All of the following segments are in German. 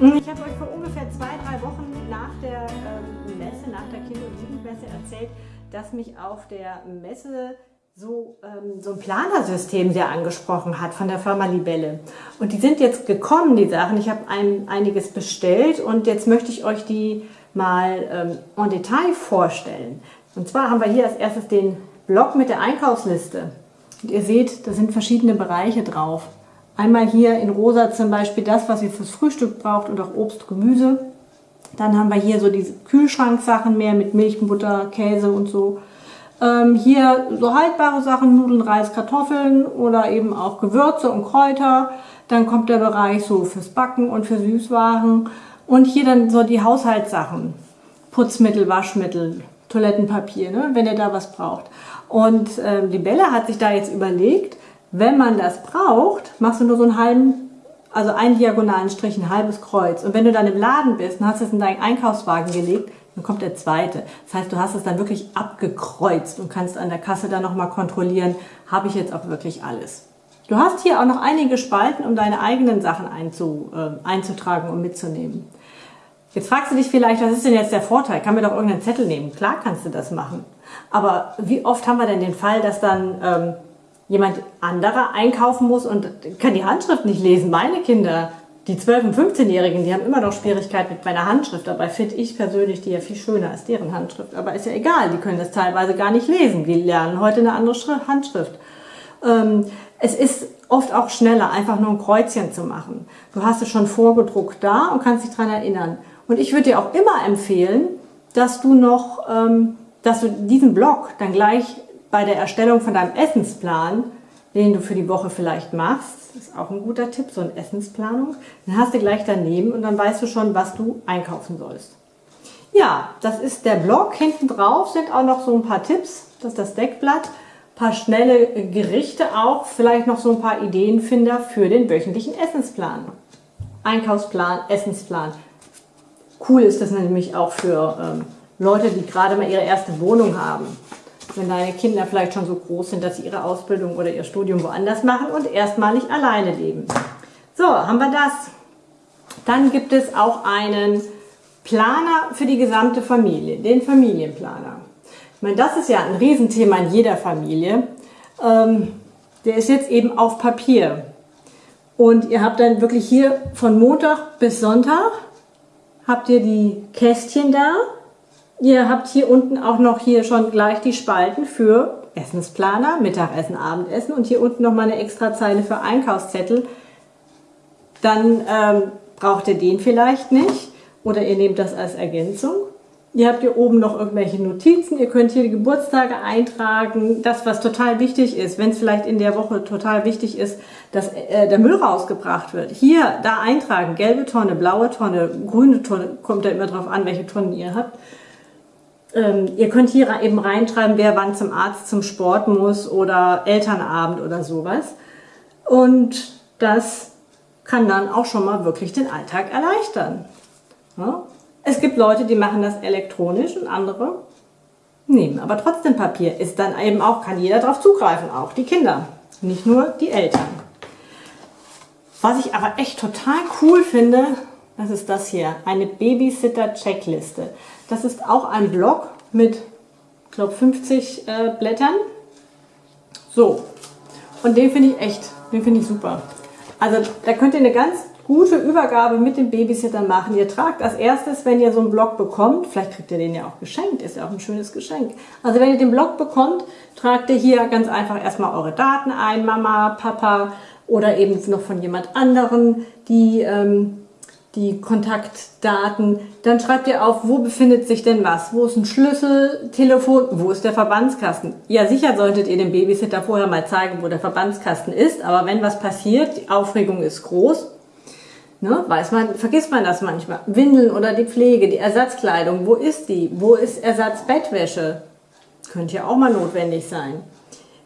Ich habe euch vor ungefähr zwei, drei Wochen nach der ähm, Messe, nach der Kinder- und Jugendmesse erzählt, dass mich auf der Messe so, ähm, so ein Planersystem sehr angesprochen hat von der Firma Libelle. Und die sind jetzt gekommen, die Sachen. Ich habe ein, einiges bestellt und jetzt möchte ich euch die mal ähm, en Detail vorstellen. Und zwar haben wir hier als erstes den Block mit der Einkaufsliste. Und ihr seht, da sind verschiedene Bereiche drauf. Einmal hier in rosa zum Beispiel das, was ihr fürs Frühstück braucht und auch Obst, Gemüse. Dann haben wir hier so diese Kühlschranksachen mehr mit Milch, Butter, Käse und so. Ähm, hier so haltbare Sachen, Nudeln, Reis, Kartoffeln oder eben auch Gewürze und Kräuter. Dann kommt der Bereich so fürs Backen und für Süßwaren. Und hier dann so die Haushaltssachen. Putzmittel, Waschmittel, Toilettenpapier, ne, wenn ihr da was braucht. Und ähm, die hat sich da jetzt überlegt, wenn man das braucht, machst du nur so einen halben, also einen diagonalen Strich, ein halbes Kreuz. Und wenn du dann im Laden bist und hast es in deinen Einkaufswagen gelegt, dann kommt der zweite. Das heißt, du hast es dann wirklich abgekreuzt und kannst an der Kasse dann nochmal kontrollieren, habe ich jetzt auch wirklich alles. Du hast hier auch noch einige Spalten, um deine eigenen Sachen einzu, äh, einzutragen und mitzunehmen. Jetzt fragst du dich vielleicht, was ist denn jetzt der Vorteil? Kann mir doch irgendeinen Zettel nehmen? Klar kannst du das machen. Aber wie oft haben wir denn den Fall, dass dann ähm, jemand anderer einkaufen muss und kann die Handschrift nicht lesen? Meine Kinder, die 12- und 15-Jährigen, die haben immer noch Schwierigkeiten mit meiner Handschrift. Dabei finde ich persönlich die ja viel schöner als deren Handschrift. Aber ist ja egal, die können das teilweise gar nicht lesen. Die lernen heute eine andere Handschrift. Ähm, es ist oft auch schneller, einfach nur ein Kreuzchen zu machen. Du hast es schon vorgedruckt da und kannst dich daran erinnern. Und ich würde dir auch immer empfehlen, dass du noch, ähm, dass du diesen Block dann gleich bei der Erstellung von deinem Essensplan, den du für die Woche vielleicht machst, ist auch ein guter Tipp, so eine Essensplanung, dann hast du gleich daneben und dann weißt du schon, was du einkaufen sollst. Ja, das ist der Block. Hinten drauf sind auch noch so ein paar Tipps. Das ist das Deckblatt. Ein paar schnelle Gerichte auch. Vielleicht noch so ein paar Ideenfinder für den wöchentlichen Essensplan. Einkaufsplan, Essensplan. Cool ist das nämlich auch für ähm, Leute, die gerade mal ihre erste Wohnung haben. Wenn deine Kinder vielleicht schon so groß sind, dass sie ihre Ausbildung oder ihr Studium woanders machen und erstmalig alleine leben. So, haben wir das. Dann gibt es auch einen Planer für die gesamte Familie, den Familienplaner. Ich meine, das ist ja ein Riesenthema in jeder Familie. Ähm, der ist jetzt eben auf Papier. Und ihr habt dann wirklich hier von Montag bis Sonntag habt ihr die Kästchen da. Ihr habt hier unten auch noch hier schon gleich die Spalten für Essensplaner, Mittagessen, Abendessen und hier unten nochmal eine extra Zeile für Einkaufszettel. Dann ähm, braucht ihr den vielleicht nicht oder ihr nehmt das als Ergänzung. Ihr habt hier oben noch irgendwelche Notizen, ihr könnt hier die Geburtstage eintragen, das was total wichtig ist, wenn es vielleicht in der Woche total wichtig ist, dass äh, der Müll rausgebracht wird. Hier, da eintragen, gelbe Tonne, blaue Tonne, grüne Tonne, kommt ja immer drauf an, welche Tonnen ihr habt. Ähm, ihr könnt hier eben reinschreiben, wer wann zum Arzt, zum Sport muss oder Elternabend oder sowas. Und das kann dann auch schon mal wirklich den Alltag erleichtern. Ja? Es gibt Leute, die machen das elektronisch und andere nehmen aber trotzdem Papier. Ist dann eben auch, kann jeder darauf zugreifen, auch die Kinder, nicht nur die Eltern. Was ich aber echt total cool finde, das ist das hier, eine Babysitter-Checkliste. Das ist auch ein Block mit, glaube, 50 äh, Blättern. So, und den finde ich echt, den finde ich super. Also da könnt ihr eine ganz gute Übergabe mit dem Babysitter machen. Ihr tragt als erstes, wenn ihr so einen Block bekommt, vielleicht kriegt ihr den ja auch geschenkt, ist ja auch ein schönes Geschenk. Also wenn ihr den Block bekommt, tragt ihr hier ganz einfach erstmal eure Daten ein, Mama, Papa oder eben noch von jemand anderen, die, ähm, die Kontaktdaten. Dann schreibt ihr auf, wo befindet sich denn was? Wo ist ein Schlüssel, Telefon, wo ist der Verbandskasten? Ja, sicher solltet ihr dem Babysitter vorher mal zeigen, wo der Verbandskasten ist, aber wenn was passiert, die Aufregung ist groß, Ne, weiß man, vergisst man das manchmal. Windeln oder die Pflege, die Ersatzkleidung, wo ist die? Wo ist Ersatzbettwäsche? Könnte ja auch mal notwendig sein.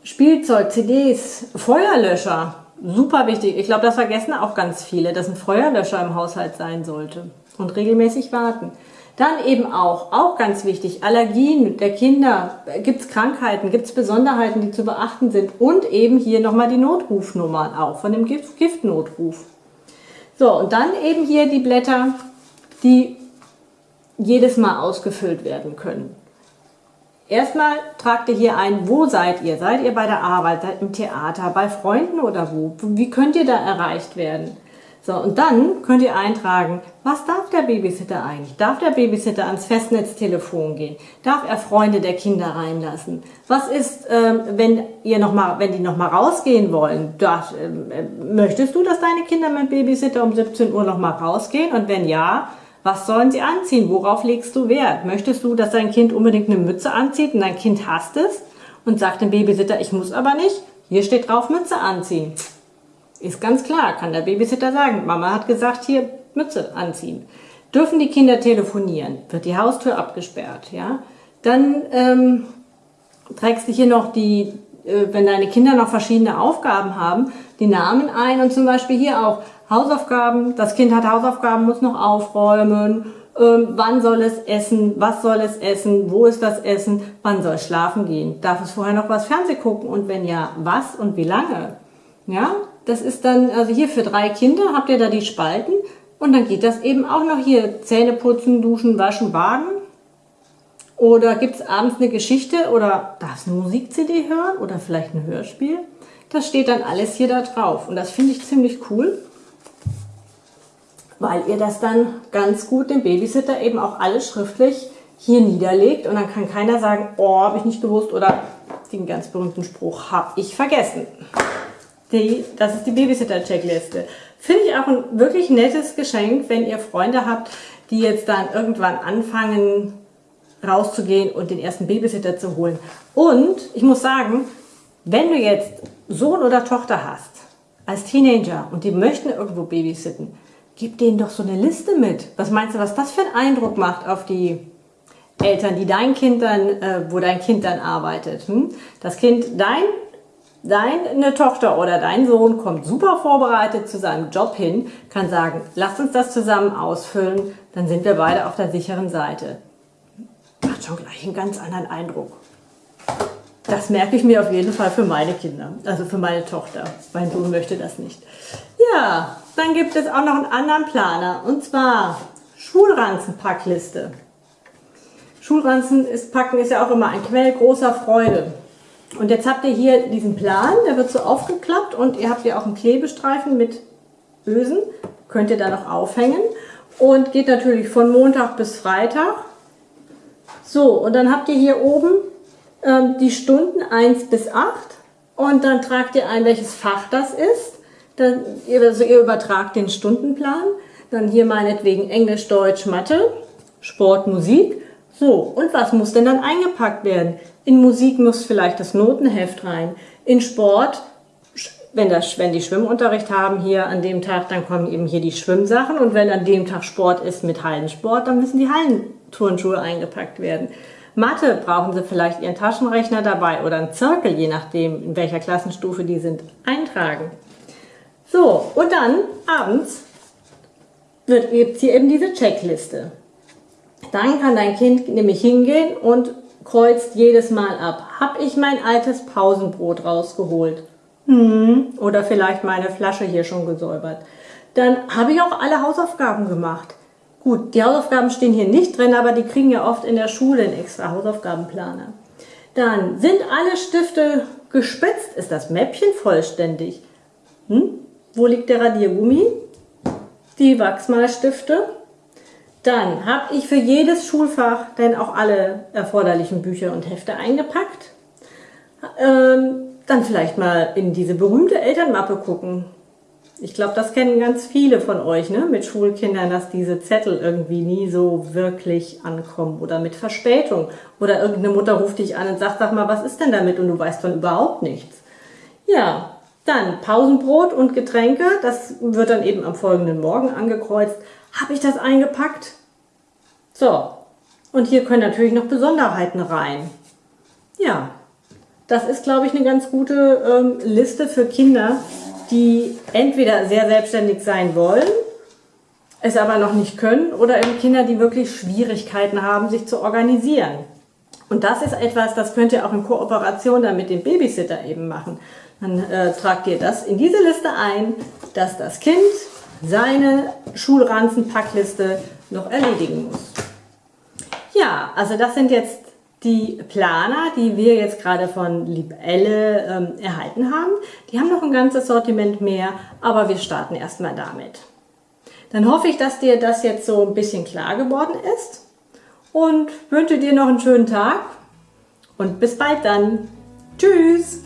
Spielzeug, CDs, Feuerlöscher, super wichtig. Ich glaube, das vergessen auch ganz viele, dass ein Feuerlöscher im Haushalt sein sollte. Und regelmäßig warten. Dann eben auch, auch ganz wichtig, Allergien der Kinder. Gibt es Krankheiten, gibt es Besonderheiten, die zu beachten sind. Und eben hier nochmal die Notrufnummern auch von dem Gift Giftnotruf. So, und dann eben hier die Blätter, die jedes Mal ausgefüllt werden können. Erstmal tragt ihr hier ein, wo seid ihr? Seid ihr bei der Arbeit, seid im Theater, bei Freunden oder wo? Wie könnt ihr da erreicht werden? So, und dann könnt ihr eintragen, was darf der Babysitter eigentlich? Darf der Babysitter ans Festnetztelefon gehen? Darf er Freunde der Kinder reinlassen? Was ist, ähm, wenn ihr noch mal, wenn die noch mal rausgehen wollen? Darf, ähm, äh, möchtest du, dass deine Kinder mit Babysitter um 17 Uhr noch mal rausgehen? Und wenn ja, was sollen sie anziehen? Worauf legst du Wert? Möchtest du, dass dein Kind unbedingt eine Mütze anzieht und dein Kind hasst es und sagt dem Babysitter, ich muss aber nicht? Hier steht drauf, Mütze anziehen. Ist ganz klar, kann der Babysitter sagen. Mama hat gesagt, hier Mütze anziehen. Dürfen die Kinder telefonieren? Wird die Haustür abgesperrt? Ja? Dann ähm, trägst du hier noch die, wenn deine Kinder noch verschiedene Aufgaben haben, die Namen ein und zum Beispiel hier auch Hausaufgaben. Das Kind hat Hausaufgaben, muss noch aufräumen. Ähm, wann soll es essen? Was soll es essen? Wo ist das Essen? Wann soll es schlafen gehen? Darf es vorher noch was Fernseh gucken? Und wenn ja, was und wie lange? Ja, das ist dann, also hier für drei Kinder habt ihr da die Spalten und dann geht das eben auch noch hier Zähne putzen, duschen, waschen, baden. Oder gibt es abends eine Geschichte oder darfst eine Musik-CD hören oder vielleicht ein Hörspiel? Das steht dann alles hier da drauf und das finde ich ziemlich cool, weil ihr das dann ganz gut dem Babysitter eben auch alles schriftlich hier niederlegt und dann kann keiner sagen, oh, habe ich nicht gewusst oder den ganz berühmten Spruch habe ich vergessen. Die, das ist die Babysitter-Checkliste. Finde ich auch ein wirklich nettes Geschenk, wenn ihr Freunde habt, die jetzt dann irgendwann anfangen rauszugehen und den ersten Babysitter zu holen. Und ich muss sagen, wenn du jetzt Sohn oder Tochter hast, als Teenager und die möchten irgendwo babysitten, gib denen doch so eine Liste mit. Was meinst du, was das für einen Eindruck macht auf die Eltern, die dein Kind dann, äh, wo dein Kind dann arbeitet? Hm? Das Kind, dein Deine Tochter oder dein Sohn kommt super vorbereitet zu seinem Job hin, kann sagen, lasst uns das zusammen ausfüllen, dann sind wir beide auf der sicheren Seite. Macht schon gleich einen ganz anderen Eindruck. Das merke ich mir auf jeden Fall für meine Kinder, also für meine Tochter. Mein Sohn möchte das nicht. Ja, dann gibt es auch noch einen anderen Planer und zwar Schulranzenpackliste. Schulranzen ist, packen ist ja auch immer ein Quell großer Freude. Und jetzt habt ihr hier diesen Plan, der wird so aufgeklappt und ihr habt hier auch einen Klebestreifen mit Ösen, könnt ihr da noch aufhängen und geht natürlich von Montag bis Freitag. So, und dann habt ihr hier oben ähm, die Stunden 1 bis 8 und dann tragt ihr ein, welches Fach das ist. Dann, also ihr übertragt den Stundenplan, dann hier meinetwegen Englisch, Deutsch, Mathe, Sport, Musik. So, und was muss denn dann eingepackt werden? In Musik muss vielleicht das Notenheft rein. In Sport, wenn, das, wenn die Schwimmunterricht haben hier an dem Tag, dann kommen eben hier die Schwimmsachen. Und wenn an dem Tag Sport ist mit Hallensport, dann müssen die Hallenturnschuhe eingepackt werden. Mathe brauchen sie vielleicht ihren Taschenrechner dabei oder einen Zirkel, je nachdem, in welcher Klassenstufe die sind, eintragen. So, und dann abends gibt es hier eben diese Checkliste. Dann kann dein Kind nämlich hingehen und kreuzt jedes Mal ab. Hab ich mein altes Pausenbrot rausgeholt? Hm, oder vielleicht meine Flasche hier schon gesäubert. Dann habe ich auch alle Hausaufgaben gemacht. Gut, die Hausaufgaben stehen hier nicht drin, aber die kriegen ja oft in der Schule einen extra Hausaufgabenplaner. Dann sind alle Stifte gespitzt? Ist das Mäppchen vollständig? Hm? Wo liegt der Radiergummi? Die Wachsmalstifte? Dann habe ich für jedes Schulfach dann auch alle erforderlichen Bücher und Hefte eingepackt. Ähm, dann vielleicht mal in diese berühmte Elternmappe gucken. Ich glaube, das kennen ganz viele von euch ne? mit Schulkindern, dass diese Zettel irgendwie nie so wirklich ankommen oder mit Verspätung. Oder irgendeine Mutter ruft dich an und sagt, sag mal, was ist denn damit? Und du weißt von überhaupt nichts. Ja, dann Pausenbrot und Getränke, das wird dann eben am folgenden Morgen angekreuzt. Habe ich das eingepackt? So, und hier können natürlich noch Besonderheiten rein. Ja, das ist, glaube ich, eine ganz gute ähm, Liste für Kinder, die entweder sehr selbstständig sein wollen, es aber noch nicht können, oder eben Kinder, die wirklich Schwierigkeiten haben, sich zu organisieren. Und das ist etwas, das könnt ihr auch in Kooperation dann mit dem Babysitter eben machen. Dann äh, tragt ihr das in diese Liste ein, dass das Kind seine Schulranzenpackliste noch erledigen muss. Ja, also das sind jetzt die Planer, die wir jetzt gerade von Libelle ähm, erhalten haben. Die haben noch ein ganzes Sortiment mehr, aber wir starten erstmal damit. Dann hoffe ich, dass dir das jetzt so ein bisschen klar geworden ist und wünsche dir noch einen schönen Tag und bis bald dann. Tschüss!